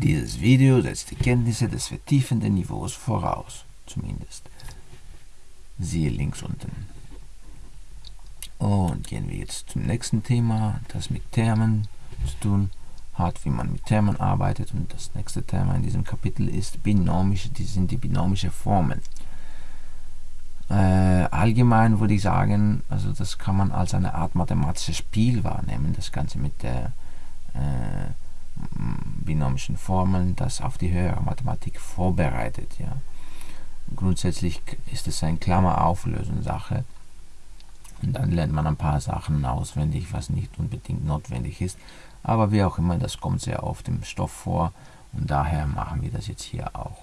Dieses Video setzt die Kenntnisse des vertiefenden Niveaus voraus, zumindest. Siehe links unten. Und gehen wir jetzt zum nächsten Thema, das mit Termen zu tun hat, wie man mit Termen arbeitet. Und das nächste Thema in diesem Kapitel ist binomische, die sind die binomische Formen. Äh, allgemein würde ich sagen, also das kann man als eine Art mathematisches Spiel wahrnehmen, das Ganze mit der äh, binomischen Formeln, das auf die höhere Mathematik vorbereitet. Ja. Grundsätzlich ist es eine Klammer-Auflösen-Sache. Und dann lernt man ein paar Sachen auswendig, was nicht unbedingt notwendig ist. Aber wie auch immer, das kommt sehr oft im Stoff vor und daher machen wir das jetzt hier auch.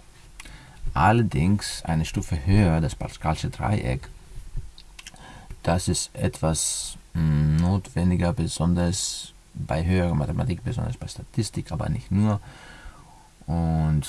Allerdings eine Stufe höher, das Pascalsche Dreieck, das ist etwas mh, hm, notwendiger, besonders bei höherer Mathematik, besonders bei Statistik, aber nicht nur. Und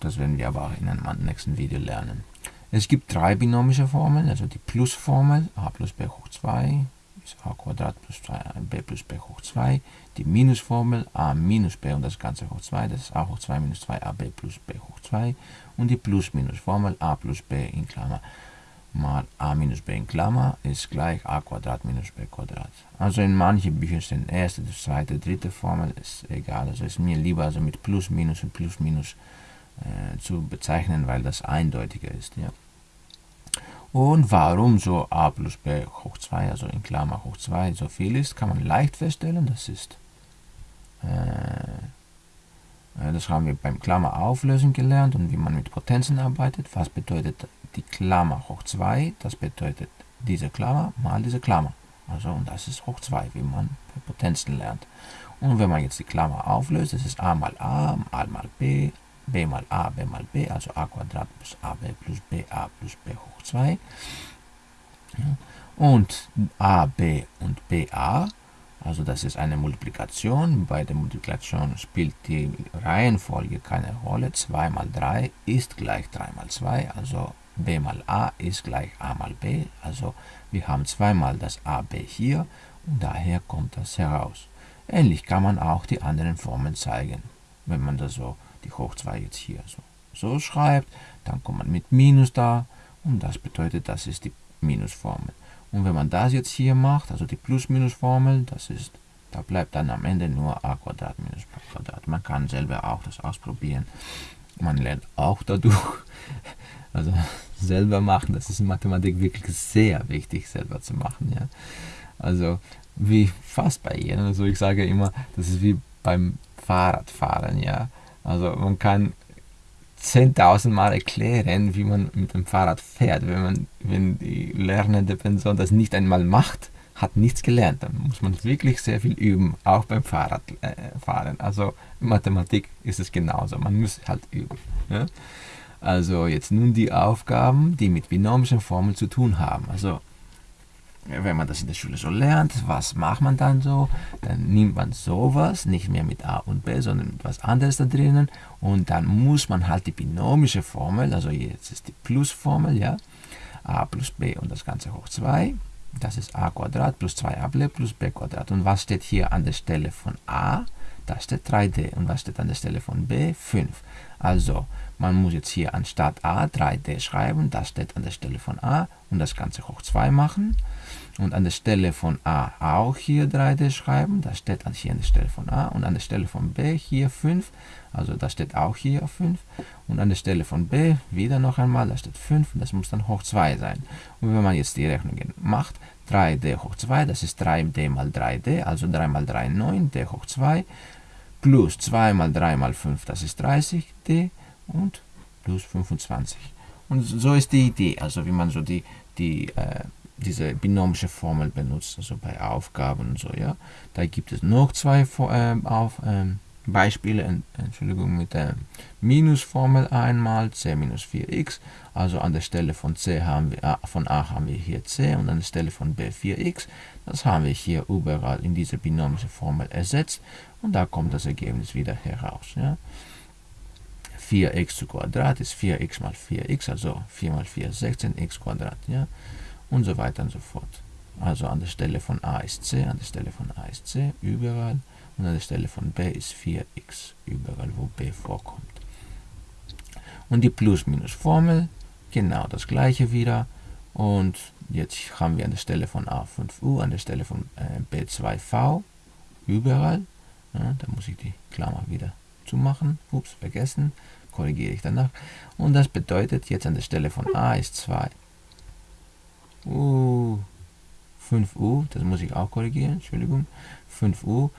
das werden wir aber in einem nächsten Video lernen. Es gibt drei binomische Formeln, also die Plusformel a plus b hoch 2 ist a Quadrat plus 2b plus b hoch 2. Die Minusformel a minus b und das Ganze hoch 2, das ist a hoch 2 minus 2ab plus b hoch 2. Und die Plus-Minus-Formel a plus b in Klammer mal a minus b in Klammer ist gleich a Quadrat minus b Quadrat. Also in manchen Büchern sind erste, zweite, dritte Formel, ist egal. Also ist mir lieber also mit Plus, Minus und Plus, Minus äh, zu bezeichnen, weil das eindeutiger ist. Ja. Und warum so a plus b hoch 2, also in Klammer hoch 2, so viel ist, kann man leicht feststellen. Das ist, äh, äh, das haben wir beim Klammer auflösen gelernt und wie man mit Potenzen arbeitet. Was bedeutet die Klammer hoch 2? Das bedeutet diese Klammer mal diese Klammer. Also, und das ist hoch 2, wie man bei Potenzen lernt. Und wenn man jetzt die Klammer auflöst, das ist a mal a, a mal b, b mal a, b mal b, also a Quadrat plus ab plus ba plus b hoch 2. Ja. Und ab und ba, also das ist eine Multiplikation. Bei der Multiplikation spielt die Reihenfolge keine Rolle. 2 mal 3 ist gleich 3 mal 2, also b mal a ist gleich a mal b. Also wir haben zweimal das ab hier und daher kommt das heraus. Ähnlich kann man auch die anderen Formen zeigen, wenn man das so die hoch 2 jetzt hier so, so schreibt, dann kommt man mit Minus da und das bedeutet, das ist die Minusformel. Und wenn man das jetzt hier macht, also die Plus-Minus-Formel, das ist, da bleibt dann am Ende nur a Quadrat minus b Quadrat. Man kann selber auch das ausprobieren. Man lernt auch dadurch, also selber machen, das ist in Mathematik wirklich sehr wichtig, selber zu machen. Ja. Also wie fast bei jedem, also ich sage immer, das ist wie beim Fahrradfahren, ja. Also man kann 10.000 Mal erklären, wie man mit dem Fahrrad fährt. Wenn, man, wenn die lernende Person das nicht einmal macht, hat nichts gelernt. Dann muss man wirklich sehr viel üben, auch beim Fahrradfahren. Äh, also in Mathematik ist es genauso. Man muss halt üben. Ja? Also jetzt nun die Aufgaben, die mit binomischen Formeln zu tun haben. Also wenn man das in der Schule so lernt, was macht man dann so? Dann nimmt man sowas, nicht mehr mit a und b, sondern mit was anderes da drinnen und dann muss man halt die binomische Formel, also jetzt ist die Plusformel, ja, a plus b und das Ganze hoch 2, das ist a Quadrat plus 2ab plus b Quadrat. Und was steht hier an der Stelle von a? Da steht 3d. Und was steht an der Stelle von b? 5. Also, man muss jetzt hier anstatt a 3d schreiben, das steht an der Stelle von a und das Ganze hoch 2 machen. Und an der Stelle von a auch hier 3d schreiben, das steht hier an der Stelle von a. Und an der Stelle von b hier 5, also das steht auch hier 5. Und an der Stelle von b wieder noch einmal, da steht 5 und das muss dann hoch 2 sein. Und wenn man jetzt die Rechnungen macht, 3d hoch 2, das ist 3d mal 3d, also 3 mal 3 9, d hoch 2, plus 2 mal 3 mal 5, das ist 30d und plus 25. Und so ist die Idee, also wie man so die, die, äh, diese binomische Formel benutzt, also bei Aufgaben und so, ja. Da gibt es noch zwei äh, auf, äh, Beispiele, Entschuldigung, mit der Minusformel einmal, c minus 4x, also an der Stelle von c haben wir, von a haben wir hier c und an der Stelle von b 4x, das haben wir hier überall in diese binomische Formel ersetzt und da kommt das Ergebnis wieder heraus, ja. 4x zu Quadrat ist 4x mal 4x, also 4 mal 4 ist 16x Quadrat, ja, und so weiter und so fort. Also an der Stelle von a ist c, an der Stelle von a ist c, überall, und an der Stelle von b ist 4x, überall, wo b vorkommt. Und die Plus-Minus-Formel, genau das gleiche wieder. Und jetzt haben wir an der Stelle von A5U, an der Stelle von äh, B2V, überall. Ja, da muss ich die Klammer wieder zumachen. Ups, vergessen. Korrigiere ich danach. Und das bedeutet jetzt an der Stelle von A ist 2. Uh, 5U, das muss ich auch korrigieren, Entschuldigung. 5U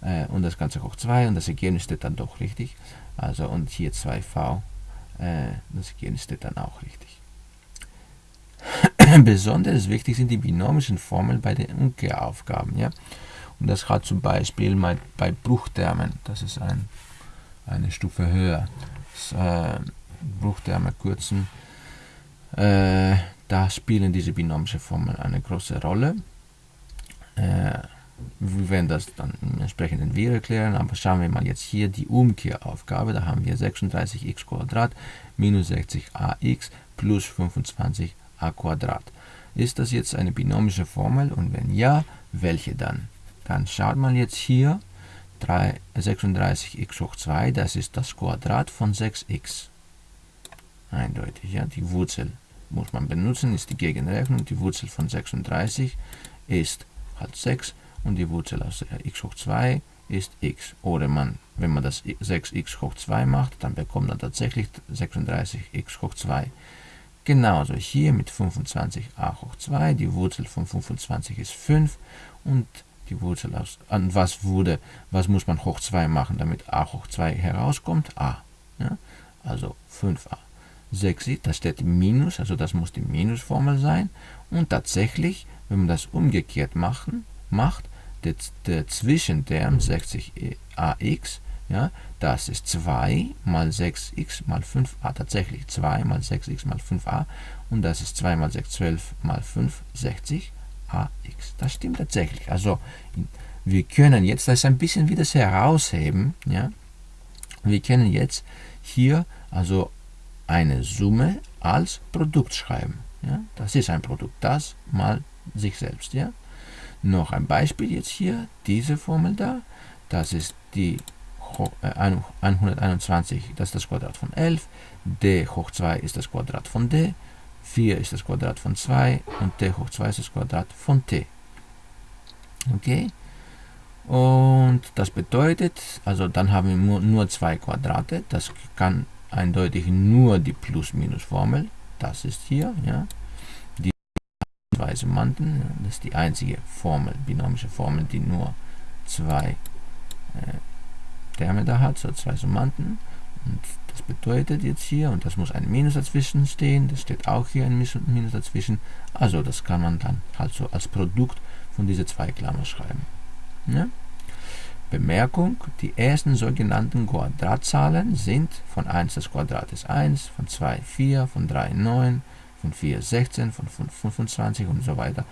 äh, und das Ganze hoch 2 und das Ergebnis steht dann doch richtig. Also und hier 2V, äh, das Ergebnis steht dann auch richtig. Besonders wichtig sind die binomischen Formeln bei den Umkehraufgaben. Ja? Und das hat zum Beispiel bei, Bruchtermen, das ist ein, eine Stufe höher. Das, äh, Bruchterme kürzen, äh, da spielen diese binomische Formeln eine große Rolle. Äh, wir werden das dann im entsprechenden Video erklären, aber schauen wir mal jetzt hier die Umkehraufgabe. Da haben wir 36x minus 60ax plus 25a Ist das jetzt eine binomische Formel und wenn ja, welche dann? Dann schaut mal jetzt hier, 36x hoch 2, das ist das Quadrat von 6x. Eindeutig, ja, die Wurzel muss man benutzen, ist die Gegenrechnung. Die Wurzel von 36 ist halt 6 und die Wurzel aus x hoch 2 ist x. Oder man, wenn man das 6x hoch 2 macht, dann bekommt man tatsächlich 36x hoch 2. Genauso hier mit 25a hoch 2, die Wurzel von 25 ist 5 und die Wurzel aus, an was wurde, was muss man hoch 2 machen, damit a hoch 2 herauskommt? a. Ja? Also 5a. 6 sieht, da steht Minus, also das muss die Minusformel sein. Und tatsächlich, wenn man das umgekehrt machen, macht, der, der Zwischenterm 60ax, ja, das ist 2 mal 6x mal 5a, tatsächlich 2 mal 6x mal 5a und das ist 2 mal 6, 12 mal 5, 60ax. Das stimmt tatsächlich. Also wir können jetzt, das ein bisschen wie das herausheben, ja, wir können jetzt hier also eine Summe als Produkt schreiben. Ja? Das ist ein Produkt, das mal sich selbst. Ja? Noch ein Beispiel jetzt hier, diese Formel da, das ist die 121, äh, das ist das Quadrat von 11, d hoch 2 ist das Quadrat von d, 4 ist das Quadrat von 2 und t hoch 2 ist das Quadrat von t. Okay? Und das bedeutet, also dann haben wir nur zwei Quadrate, das kann eindeutig nur die Plus-Minus-Formel. Das ist hier, ja. Die zwei Summanden, das ist die einzige Formel, binomische Formel, die nur zwei äh, Terme da hat, so zwei Summanden. Und das bedeutet jetzt hier, und das muss ein Minus dazwischen stehen, das steht auch hier ein Minus dazwischen. Also das kann man dann halt so als Produkt von diesen zwei Klammern schreiben. Ja? Bemerkung, die ersten sogenannten Quadratzahlen sind von 1 das Quadrat ist 1, von 2 4, von 3 9, von 4 16, von 5 25 und so weiter.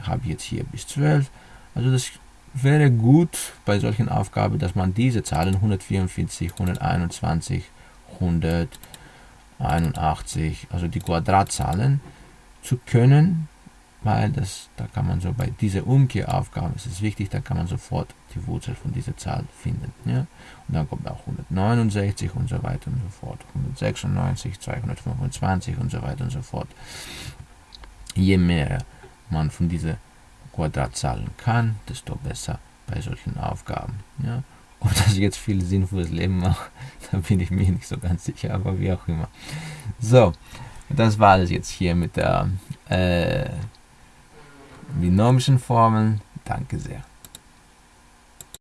Ich habe jetzt hier bis 12. Also das wäre gut bei solchen Aufgaben, dass man diese Zahlen 144, 121, 181, also die Quadratzahlen zu können, weil das, da kann man so bei dieser Umkehraufgabe, ist es wichtig, da kann man sofort die Wurzel von dieser Zahl finden. Ja? Und dann kommt auch 169 und so weiter und so fort, 196, 225 und so weiter und so fort. Je mehr man von diesen Quadratzahlen kann, desto besser bei solchen Aufgaben. Ja? Ob das jetzt viel Sinn fürs Leben macht, da bin ich mir nicht so ganz sicher, aber wie auch immer. So, das war es jetzt hier mit der äh, binomischen Formeln. Danke sehr.